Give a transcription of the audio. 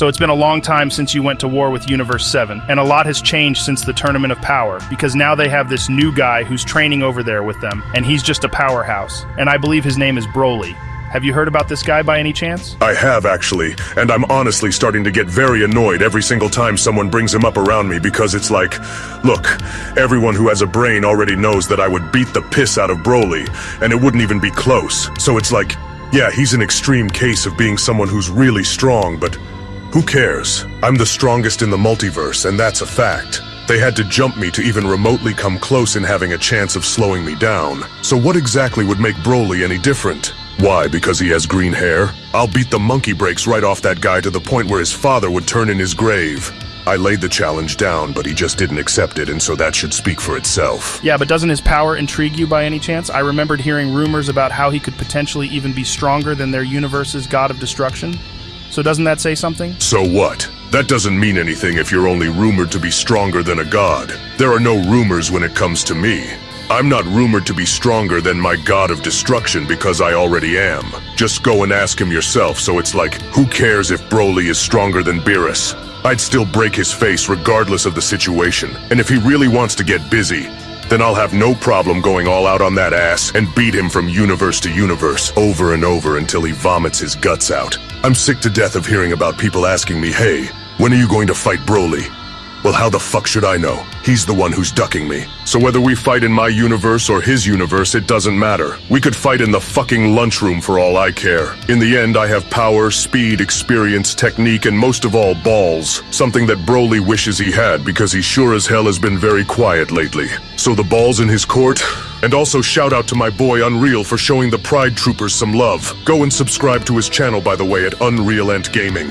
So it's been a long time since you went to war with Universe 7, and a lot has changed since the Tournament of Power, because now they have this new guy who's training over there with them, and he's just a powerhouse. And I believe his name is Broly. Have you heard about this guy by any chance? I have, actually, and I'm honestly starting to get very annoyed every single time someone brings him up around me because it's like, look, everyone who has a brain already knows that I would beat the piss out of Broly, and it wouldn't even be close. So it's like, yeah, he's an extreme case of being someone who's really strong, but who cares? I'm the strongest in the multiverse, and that's a fact. They had to jump me to even remotely come close in having a chance of slowing me down. So what exactly would make Broly any different? Why, because he has green hair? I'll beat the monkey brakes right off that guy to the point where his father would turn in his grave. I laid the challenge down, but he just didn't accept it, and so that should speak for itself. Yeah, but doesn't his power intrigue you by any chance? I remembered hearing rumors about how he could potentially even be stronger than their universe's god of destruction. So doesn't that say something? So what? That doesn't mean anything if you're only rumored to be stronger than a god. There are no rumors when it comes to me. I'm not rumored to be stronger than my god of destruction because I already am. Just go and ask him yourself, so it's like, who cares if Broly is stronger than Beerus? I'd still break his face regardless of the situation, and if he really wants to get busy, then I'll have no problem going all out on that ass and beat him from universe to universe over and over until he vomits his guts out. I'm sick to death of hearing about people asking me, hey, when are you going to fight Broly? Well, how the fuck should I know? He's the one who's ducking me. So whether we fight in my universe or his universe, it doesn't matter. We could fight in the fucking lunchroom for all I care. In the end, I have power, speed, experience, technique, and most of all, balls. Something that Broly wishes he had because he sure as hell has been very quiet lately. So the ball's in his court? And also shout out to my boy Unreal for showing the Pride Troopers some love. Go and subscribe to his channel, by the way, at Unreal Gaming.